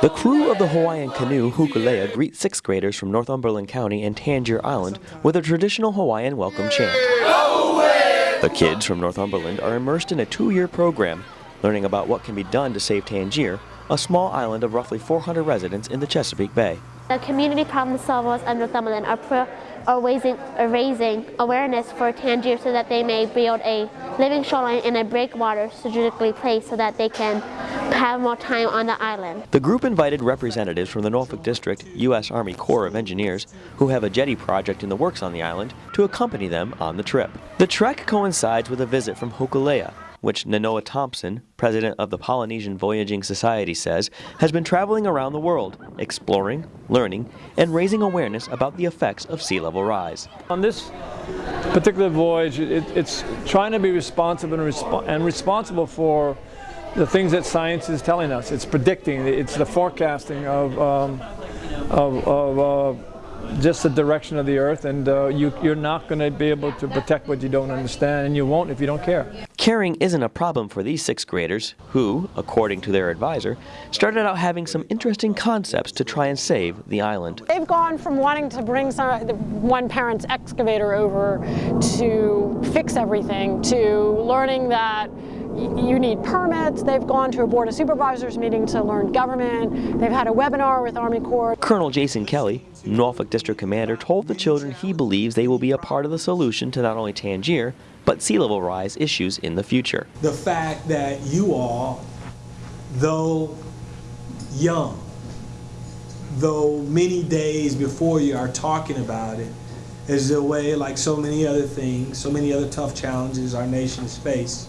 The crew of the Hawaiian canoe Hokulea greets sixth graders from Northumberland County and Tangier Island with a traditional Hawaiian welcome chant. The kids from Northumberland are immersed in a two-year program, learning about what can be done to save Tangier, a small island of roughly 400 residents in the Chesapeake Bay. The community problem solvers of Northumberland are, are, raising, are raising awareness for Tangier so that they may build a living shoreline and a breakwater strategically placed so that they can have more time on the island. The group invited representatives from the Norfolk District U.S. Army Corps of Engineers, who have a jetty project in the works on the island, to accompany them on the trip. The trek coincides with a visit from Hokulea, which Nainoa Thompson, president of the Polynesian Voyaging Society, says has been traveling around the world, exploring, learning, and raising awareness about the effects of sea level rise. On this particular voyage, it, it's trying to be responsive and, resp and responsible for the things that science is telling us. It's predicting, it's the forecasting of, um, of, of uh, just the direction of the earth and uh, you, you're not going to be able to protect what you don't understand and you won't if you don't care. Caring isn't a problem for these sixth graders who, according to their advisor, started out having some interesting concepts to try and save the island. They've gone from wanting to bring some, one parent's excavator over to fix everything to learning that you need permits. They've gone to a Board of Supervisors meeting to learn government. They've had a webinar with Army Corps. Colonel Jason Kelly, Norfolk District Commander, told the children he believes they will be a part of the solution to not only Tangier, but sea level rise issues in the future. The fact that you all, though young, though many days before you are talking about it, is a way, like so many other things, so many other tough challenges our nations face,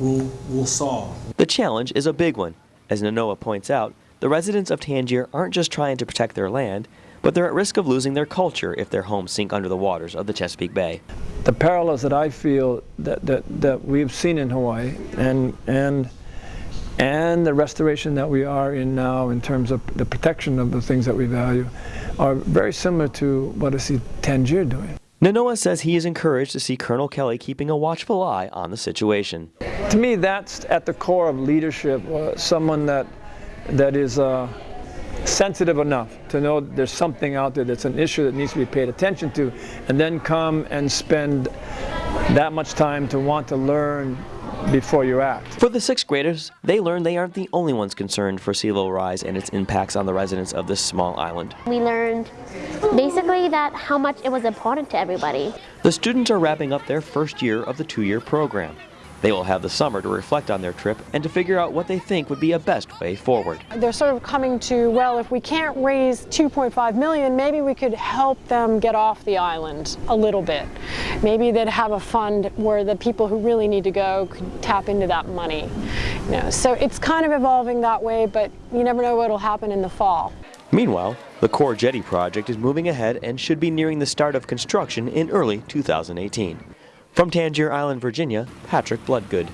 will, will solve. The challenge is a big one. As Nainoa points out, the residents of Tangier aren't just trying to protect their land, but they're at risk of losing their culture if their homes sink under the waters of the Chesapeake Bay. The parallels that I feel that, that, that we've seen in Hawaii and, and, and the restoration that we are in now in terms of the protection of the things that we value are very similar to what I see Tangier doing. Nainoa says he is encouraged to see Colonel Kelly keeping a watchful eye on the situation. To me, that's at the core of leadership, uh, someone that, that is uh, sensitive enough to know there's something out there that's an issue that needs to be paid attention to, and then come and spend that much time to want to learn before you act. For the sixth graders, they learned they aren't the only ones concerned for sea level rise and its impacts on the residents of this small island. We learned basically that how much it was important to everybody. The students are wrapping up their first year of the two-year program. They will have the summer to reflect on their trip and to figure out what they think would be a best way forward. They're sort of coming to, well, if we can't raise 2.5 million, maybe we could help them get off the island a little bit. Maybe they'd have a fund where the people who really need to go could tap into that money. You know, so it's kind of evolving that way, but you never know what will happen in the fall. Meanwhile, the Corps Jetty project is moving ahead and should be nearing the start of construction in early 2018. From Tangier Island, Virginia, Patrick Bloodgood.